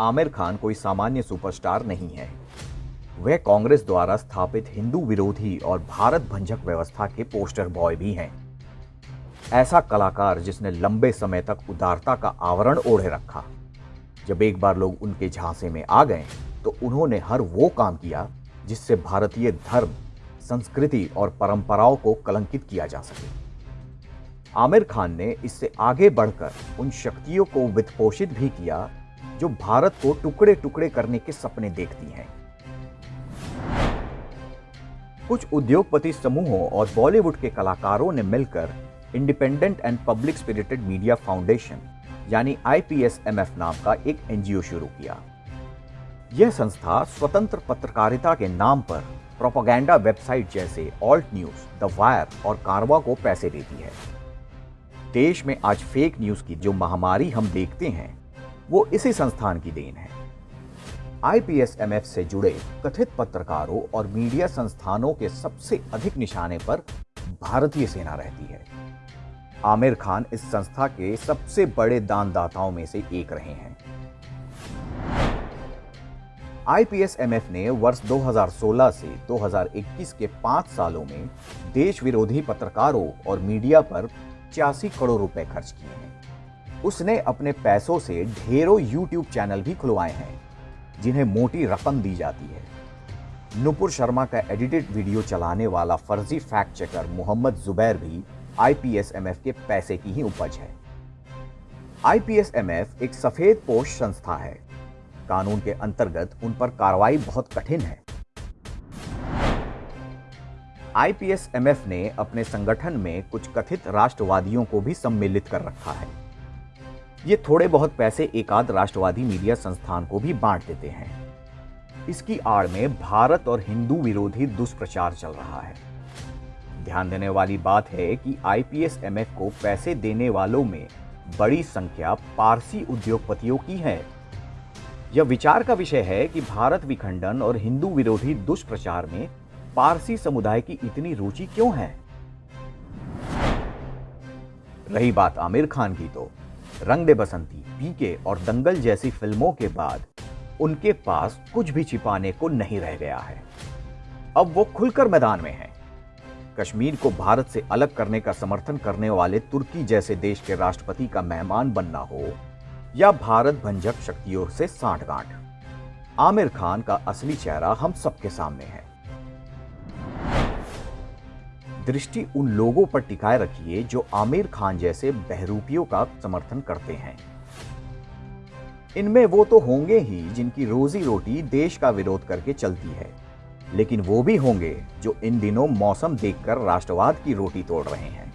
आमिर खान कोई सामान्य सुपरस्टार नहीं है। वह कांग्रेस द्वारा स्थापित हिंदू विरोधी और भारत भंजक व्यवस्था के पोस्टर बॉय भी हैं। ऐसा कलाकार जिसने लंबे समय तक उदारता का आवरण ओढ़े रखा। जब एक बार लोग उनके झांसे में आ गए तो उन्होंने हर वो काम किया जिससे भारतीय धर्म, संस्कृति और परंपराओं को कलंकित किया जा सके। आमिर खान ने इससे आगे बढ़कर उन शक्तियों को वित्तपोषित भी किया जो भारत को टुकड़े टुकड़े करने के सपने देखती हैं। कुछ उद्योगपति समूहों और बॉलीवुड के कलाकारों ने मिलकर independent and public spirited media foundation, यानी आईपीएसएमएफ नाम का एक एनजीओ शुरू किया। यह संस्था स्वतंत्र पत्रकारिता के नाम पर प्रोपागेंडा वेबसाइट जैसे ऑल्ट न्यूज़, द वायर और कारवा को पैसे देती है। देश में आज फेक न्यूज़ की जो महामारी हम देखते हैं वो इसी संस्थान की देन है। आईपीएसएमएफ से जुड़े कथित पत्रकारों और मीडिया संस्थानों के सबसे अधिक निशाने पर भारतीय सेना रहती है। आमिर खान इस संस्था के सबसे बड़े दानदाताओं में से एक रहे हैं। आईपीएसएमएफ ने वर्ष 2016 से 2021 के पाँच सालों में देश विरोधी पत्रकारों और मीडिया पर छियासी करोड़ रुपए खर्च किए हैं। उसने अपने पैसों से ढेरों यूट्यूब चैनल भी खुलवाए हैं, जिन्हें मोटी रकम दी जाती है। नुपुर शर्मा का एडिटेड वीडियो चलाने वाला फर्जी फैक्ट चेकर मोहम्मद जुबैर भी आईपीएसएमएफ के पैसे की ही उपज है। आईपीएसएमएफ एक सफ़ेद पोष संस्था है। कानून के अंतर्गत उन पर कार्रवाई बहुत कठिन है। आईपीएसएमएफ ने अपने संगठन में कुछ कथित राष्ट्रवादियों को भी सम्मिलित कर रखा है। ये थोड़े बहुत पैसे एकाध राष्ट्रवादी मीडिया संस्थान को भी बांट देते हैं। इसकी आड़ में भारत और हिंदू विरोधी दुष्प्रचार चल रहा है। ध्यान देने वाली बात है कि आईपीएसएमएफ को पैसे देने वालों में बड़ी संख्या पारसी उद्योगपतियों की है। यह विचार का विषय है कि भारत विखंडन और हिंदू विरोधी दुष्प्रचार में पारसी समुदाय की इतनी रुचि क्यों है? रही बात आमिर खान की तो। रंग दे बसंती, पीके और दंगल जैसी फ़िल्मों के बाद उनके पास कुछ भी छिपाने को नहीं रह गया है। अब वो खुलकर मैदान में है। कश्मीर को भारत से अलग करने का समर्थन करने वाले तुर्की जैसे देश के राष्ट्रपति का मेहमान बनना हो या भारत भंजक शक्तियों से सांठगांठ। आमिर खान का असली चेहरा हम सबके सामने है। दृष्टि उन लोगों पर टिकाए रखिए जो आमिर खान जैसे बहरूपियों का समर्थन करते हैं। इनमें वो तो होंगे ही जिनकी रोजी रोटी देश का विरोध करके चलती है, लेकिन वो भी होंगे जो इन दिनों मौसम देखकर राष्ट्रवाद की रोटी तोड़ रहे हैं।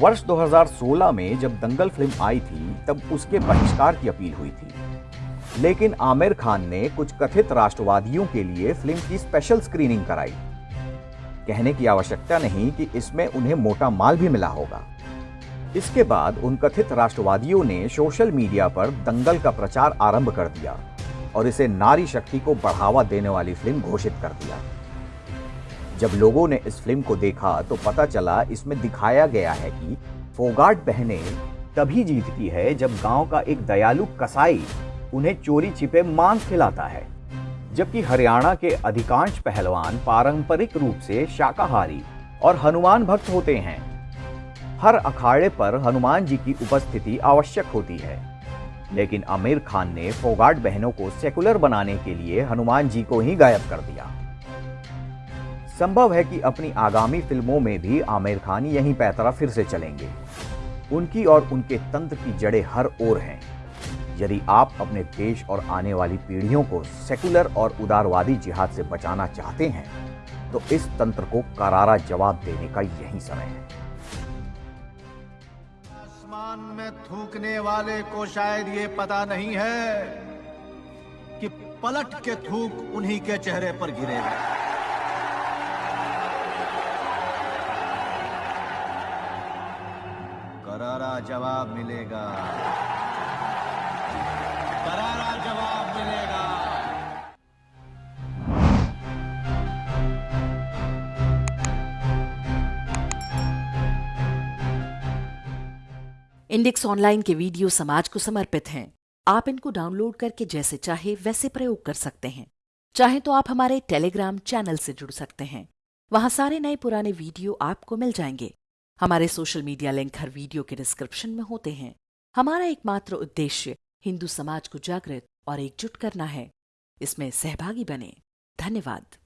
वर्ष 2016 में जब दंगल फ़िल्म आई थी, तब उसके बहिष्कार की अपील हुई थी। लेकिन आमिर खान ने कुछ कथित राष्ट्रवादियों के लिए फ़िल्म की स्पेशल स्क्रीनिंग कराई। कहने की आवश्यकता नहीं कि इसमें उन्हें मोटा माल भी मिला होगा। इसके बाद उन कथित राष्ट्रवादियों ने सोशल मीडिया पर दंगल का प्रचार आरंभ कर दिया और इसे नारी शक्ति को बढ़ावा देने वाली फ़िल्म घोषित कर दिया। जब लोगों ने इस फ़िल्म को देखा तो पता चला इसमें दिखाया गया है कि फोगाट बहने तभी जीतती है जब गाँव का एक दयालु कसाई उन्हें चोरी छिपे मांस खिलाता है, जबकि हरियाणा के अधिकांश पहलवान पारंपरिक रूप से शाकाहारी और हनुमान भक्त होते हैं। हर अखाड़े पर हनुमान जी की उपस्थिति आवश्यक होती है, लेकिन आमिर खान ने फोगाट बहनों को सेकुलर बनाने के लिए हनुमान जी को ही गायब कर दिया। संभव है कि अपनी आगामी फ़िल्मों में भी आमिर खान यही पैतरा फिर से चलेंगे। उनकी और उनके तंत्र की जड़ें हर ओर हैं। यदि आप अपने देश और आने वाली पीढ़ियों को सेकुलर और उदारवादी जिहाद से बचाना चाहते हैं तो इस तंत्र को करारा जवाब देने का यही समय है। आसमान में थूकने वाले को शायद ये पता नहीं है कि पलट के थूक उन्हीं के चेहरे पर गिरेगा करारा जवाब मिलेगा। करारा जवाब मिलेगा। इंडेक्स ऑनलाइन के वीडियो समाज को समर्पित हैं। आप इनको डाउनलोड करके जैसे चाहे वैसे प्रयोग कर सकते हैं। चाहे तो आप हमारे टेलीग्राम चैनल से जुड़ सकते हैं। वहाँ सारे नए पुराने वीडियो आपको मिल जाएँगे। हमारे सोशल मीडिया लिंक हर वीडियो के डिस्क्रिप्शन में होते हैं। हमारा एकमात्र उद्देश्य हिंदू समाज को जागृत और एकजुट करना है। इसमें सहभागी बने। धन्यवाद।